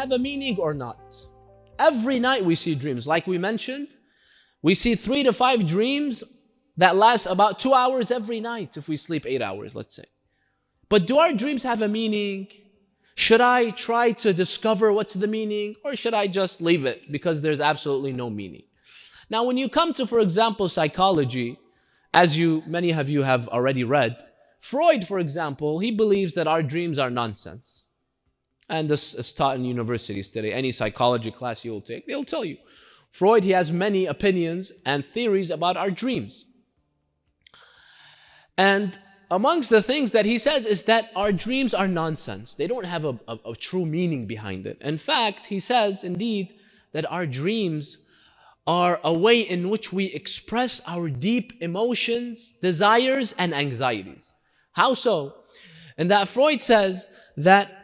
have a meaning or not? Every night we see dreams. Like we mentioned, we see three to five dreams that last about two hours every night if we sleep eight hours, let's say. But do our dreams have a meaning? Should I try to discover what's the meaning or should I just leave it because there's absolutely no meaning? Now, when you come to, for example, psychology, as you, many of you have already read, Freud, for example, he believes that our dreams are nonsense. And this is taught in universities today. Any psychology class you will take, they'll tell you. Freud, he has many opinions and theories about our dreams. And amongst the things that he says is that our dreams are nonsense. They don't have a, a, a true meaning behind it. In fact, he says, indeed, that our dreams are a way in which we express our deep emotions, desires, and anxieties. How so? And that Freud says that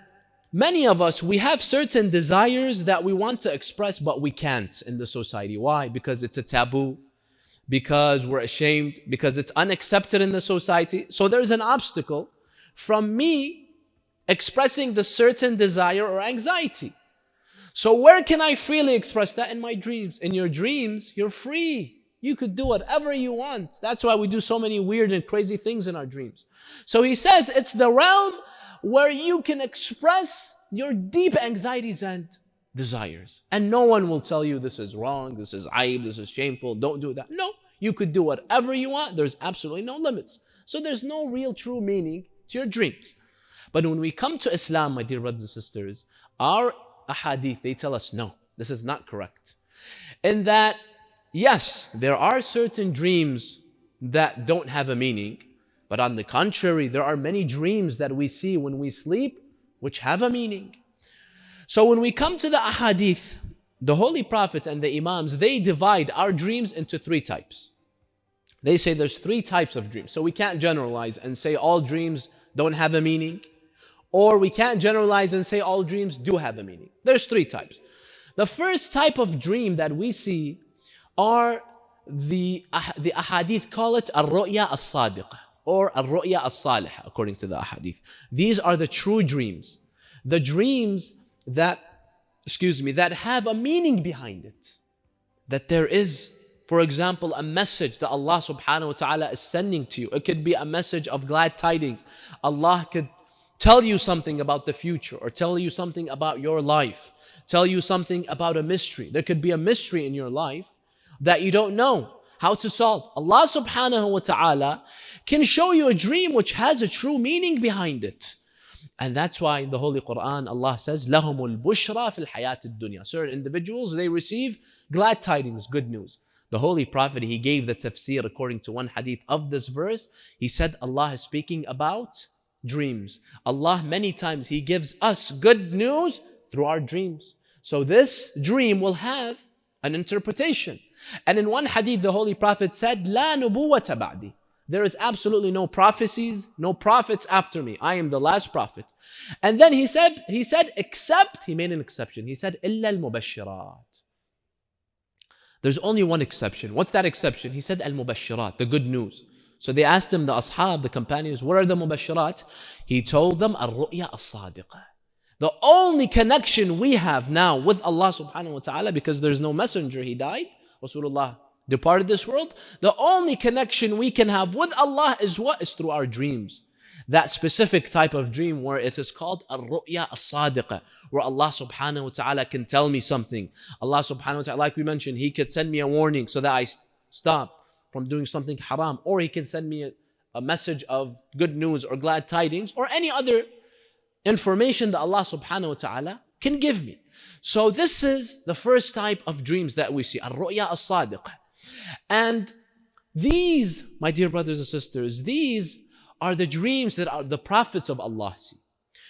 many of us, we have certain desires that we want to express, but we can't in the society. Why? Because it's a taboo, because we're ashamed, because it's unaccepted in the society. So there's an obstacle from me expressing the certain desire or anxiety. So where can I freely express that? In my dreams. In your dreams, you're free. You could do whatever you want. That's why we do so many weird and crazy things in our dreams. So he says it's the realm where you can express your deep anxieties and desires. And no one will tell you this is wrong, this is aib, this is shameful, don't do that. No, you could do whatever you want. There's absolutely no limits. So there's no real true meaning to your dreams. But when we come to Islam, my dear brothers and sisters, our ahadith, they tell us no, this is not correct. In that, yes, there are certain dreams that don't have a meaning, but on the contrary, there are many dreams that we see when we sleep which have a meaning. So when we come to the ahadith, the holy prophets and the imams, they divide our dreams into three types. They say there's three types of dreams. So we can't generalize and say all dreams don't have a meaning. Or we can't generalize and say all dreams do have a meaning. There's three types. The first type of dream that we see are the, ah, the ahadith call it al-ru'ya al-sadiqah or al-ru'ya al-salihah according to the ahadith. These are the true dreams. The dreams that, excuse me, that have a meaning behind it. That there is, for example, a message that Allah subhanahu wa ta'ala is sending to you. It could be a message of glad tidings. Allah could tell you something about the future or tell you something about your life, tell you something about a mystery. There could be a mystery in your life that you don't know how to solve. Allah subhanahu wa ta'ala can show you a dream which has a true meaning behind it. And that's why in the Holy Quran, Allah says, لَهُمُ الْبُشْرَى فِي الْحَيَاةِ الدُّنْيا Certain individuals, they receive glad tidings, good news. The Holy Prophet, he gave the tafsir according to one hadith of this verse. He said Allah is speaking about dreams. Allah many times He gives us good news through our dreams. So this dream will have an interpretation. And in one hadith, the Holy Prophet said, لا نبوة بعدي. There is absolutely no prophecies, no prophets after me. I am the last prophet. And then he said, he said, except, he made an exception. He said, إلا المبشرات. There's only one exception. What's that exception? He said, al-mubashirat, the good news. So they asked him, the ashab, the companions, what are the mubashirat? He told them, al-ru'ya as-sadiqah. The only connection we have now with Allah subhanahu wa ta'ala, because there's no messenger, he died, Rasulullah departed this world, the only connection we can have with Allah is what? Is through our dreams. That specific type of dream where it is called al-ru'ya as-sadiqah, where Allah subhanahu wa ta'ala can tell me something. Allah subhanahu wa ta'ala, like we mentioned, He could send me a warning so that I stop from doing something haram, or He can send me a, a message of good news or glad tidings, or any other information that Allah subhanahu wa ta'ala can give me. So this is the first type of dreams that we see, al-ru'ya as-sadiqah. And these, my dear brothers and sisters, these are the dreams that are the prophets of Allah see.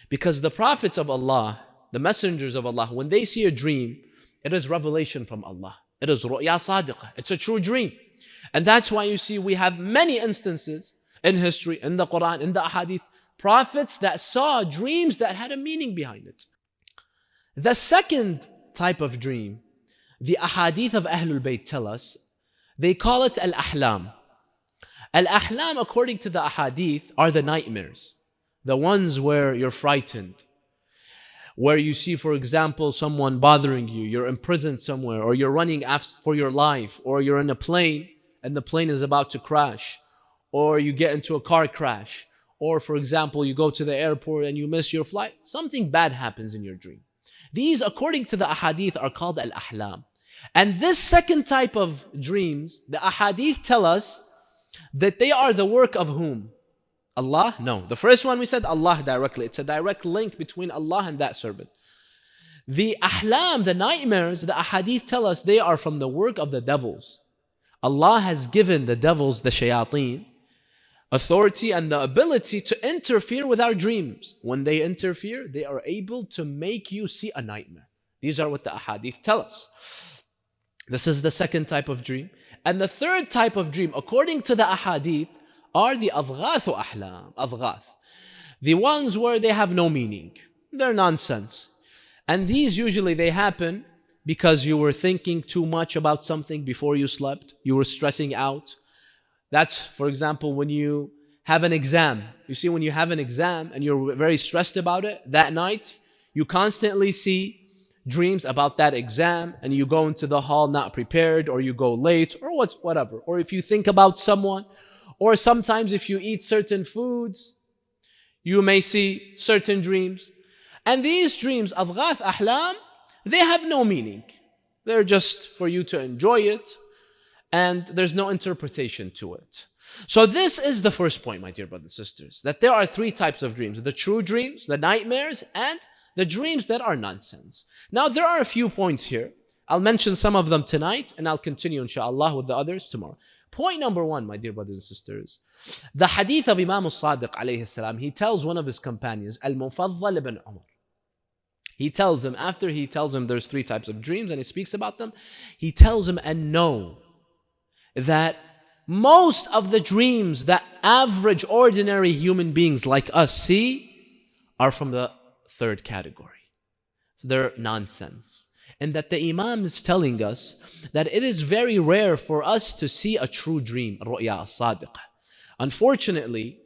Because the prophets of Allah, the messengers of Allah, when they see a dream, it is revelation from Allah. It is ru'ya sadiqah. It's a true dream. And that's why you see we have many instances in history, in the Quran, in the Ahadith, prophets that saw dreams that had a meaning behind it. The second type of dream, the Ahadith of Ahlul Bayt tell us, they call it Al-Ahlam. Al-Ahlam, according to the Ahadith, are the nightmares, the ones where you're frightened. where you see, for example, someone bothering you, you're imprisoned somewhere, or you're running for your life, or you're in a plane and the plane is about to crash, or you get into a car crash, or for example, you go to the airport and you miss your flight, something bad happens in your dream. These, according to the ahadith, are called al ahlam. And this second type of dreams, the ahadith tell us that they are the work of whom? Allah? No. The first one we said Allah directly. It's a direct link between Allah and that servant. The ahlam, the nightmares, the ahadith tell us they are from the work of the devils. Allah has given the devils, the shayateen, authority and the ability to interfere with our dreams. When they interfere, they are able to make you see a nightmare. These are what the ahadith tell us. This is the second type of dream. And the third type of dream, according to the ahadith, are the adghath ahlam, adghath. The ones where they have no meaning. They're nonsense. And these usually they happen because you were thinking too much about something before you slept. You were stressing out. That's, for example, when you have an exam. You see, when you have an exam and you're very stressed about it, that night, you constantly see dreams about that exam and you go into the hall not prepared or you go late or what's whatever. Or if you think about someone or sometimes if you eat certain foods, you may see certain dreams. And these dreams, adghath ahlam, they have no meaning. They're just for you to enjoy it, and there's no interpretation to it. So this is the first point, my dear brothers and sisters, that there are three types of dreams. The true dreams, the nightmares, and the dreams that are nonsense. Now, there are a few points here. I'll mention some of them tonight, and I'll continue, inshallah, with the others tomorrow. Point number one, my dear brothers and sisters, the hadith of Imam al-Sadiq alayhi salam, he tells one of his companions, Al-Mufaddal ibn Umar. He tells him, after he tells him there's three types of dreams and he speaks about them, he tells him, and know that most of the dreams that average, ordinary human beings like us see are from the third category. They're nonsense and that the Imam is telling us that it is very rare for us to see a true dream, ru'ya sadiqa. Unfortunately,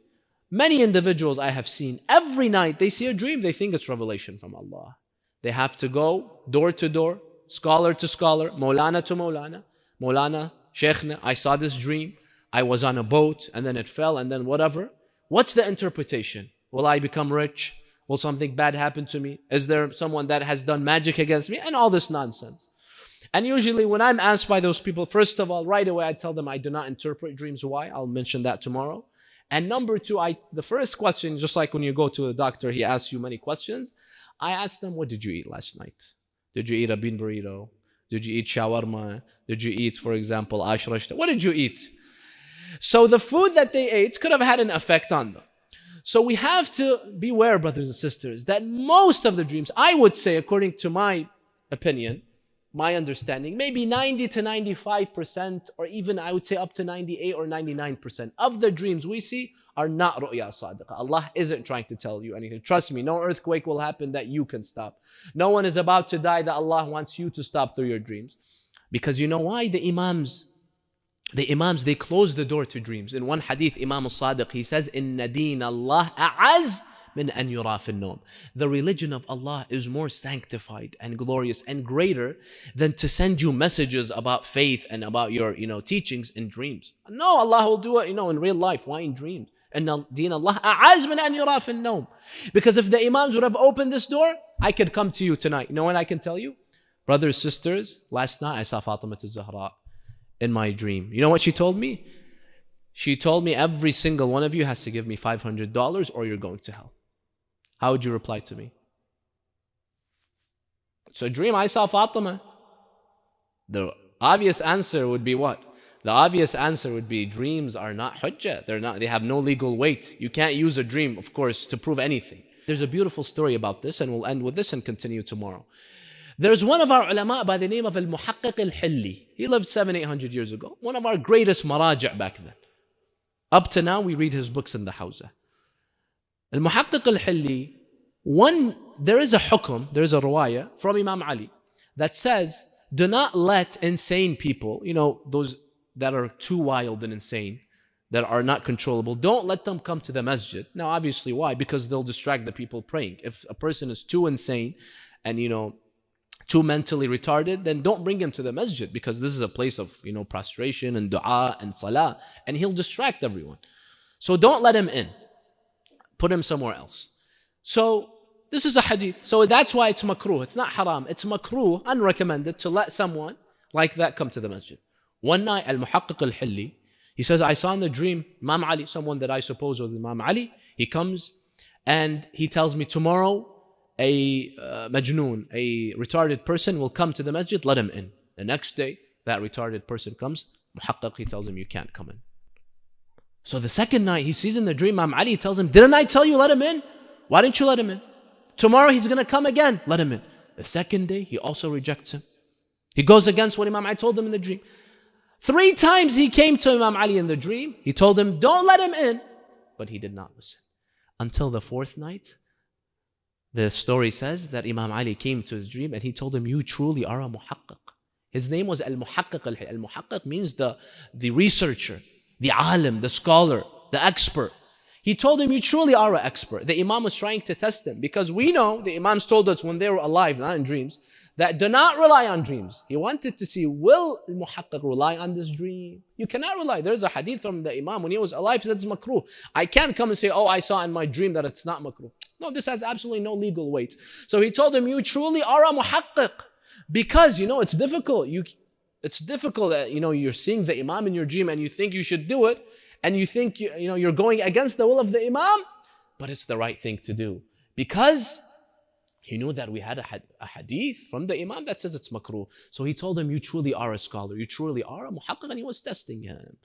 many individuals I have seen, every night they see a dream, they think it's revelation from Allah. They have to go door to door, scholar to scholar, Maulana to Maulana, Maulana, I saw this dream, I was on a boat and then it fell and then whatever. What's the interpretation? Will I become rich? Will something bad happen to me? Is there someone that has done magic against me? And all this nonsense. And usually when I'm asked by those people, first of all, right away I tell them I do not interpret dreams. Why? I'll mention that tomorrow. And number two, I the first question, just like when you go to a doctor, he asks you many questions. I ask them, what did you eat last night? Did you eat a bean burrito? Did you eat shawarma? Did you eat, for example, ashrashta? What did you eat? So the food that they ate could have had an effect on them. So we have to beware, brothers and sisters, that most of the dreams, I would say, according to my opinion, my understanding, maybe 90 to 95%, or even I would say up to 98 or 99% of the dreams we see are not ru'ya sadiqa. Allah isn't trying to tell you anything. Trust me, no earthquake will happen that you can stop. No one is about to die that Allah wants you to stop through your dreams. Because you know why? The Imams, the Imams, they close the door to dreams. In one hadith, Imam al-Sadiq, he says, in nadeen Allah a'az min an yura The religion of Allah is more sanctified and glorious and greater than to send you messages about faith and about your, you know, teachings in dreams. No, Allah will do it, you know, in real life. Why in dreams? And deen Allah a'az min an yura fil Because if the Imams would have opened this door, I could come to you tonight. You know what I can tell you? Brothers, sisters, last night I saw Fatima Zahra in my dream. You know what she told me? She told me every single one of you has to give me $500 or you're going to hell. How would you reply to me? It's a dream. I saw Fatima. The obvious answer would be what? The obvious answer would be dreams are not hujjah. They're not, they have no legal weight. You can't use a dream, of course, to prove anything. There's a beautiful story about this, and we'll end with this and continue tomorrow. There's one of our ulama by the name of Al-Muhaqqiq Al-Hilli. He lived seven, eight hundred years ago. One of our greatest maraja' back then. Up to now, we read his books in the Hawza. Al-Muhaqqiq Al-Hilli, one, there is a hukum, there is a ruwaya from Imam Ali that says, do not let insane people, you know, those that are too wild and insane, that are not controllable, don't let them come to the masjid. Now, obviously, why? Because they'll distract the people praying. If a person is too insane and, you know, too mentally retarded, then don't bring him to the masjid because this is a place of, you know, prostration and dua and salah, and he'll distract everyone. So don't let him in. Put him somewhere else. So this is a hadith. So that's why it's makruh. It's not haram. It's makruh, unrecommended, to let someone like that come to the masjid. One night, Al-Muhaqqiq al-Hilli, he says, I saw in the dream Imam Ali, someone that I suppose was Imam Ali. He comes and he tells me, tomorrow a uh, majnoon, a retarded person will come to the masjid, let him in. The next day, that retarded person comes, Muhaqqiq, he tells him, you can't come in. So the second night, he sees in the dream, Imam Ali tells him, didn't I tell you let him in? Why didn't you let him in? Tomorrow he's going to come again. Let him in. The second day, he also rejects him. He goes against what Imam Ali told him in the dream. Three times he came to Imam Ali in the dream. He told him, Don't let him in. But he did not listen. Until the fourth night, the story says that Imam Ali came to his dream and he told him, You truly are a muhaqqiq. His name was Al Muhaqqiq. Al Muhaqqiq means the, the researcher, the alim, the scholar, the expert. He told him, You truly are an expert. The Imam was trying to test him because we know the Imams told us when they were alive, not in dreams, that do not rely on dreams. He wanted to see, will Muhaqqiq rely on this dream? You cannot rely. There's a hadith from the Imam when he was alive, he said it's makruh. I can't come and say, Oh, I saw in my dream that it's not makruh. No, this has absolutely no legal weight. So he told him, You truly are a Muhaqqiq. Because, you know, it's difficult. You, it's difficult that, you know, you're seeing the Imam in your dream and you think you should do it and you think you, you know you're going against the will of the Imam, but it's the right thing to do because he knew that we had a, had, a hadith from the Imam that says it's makruh. So he told him, You truly are a scholar, you truly are a muhaqqiq, and he was testing him.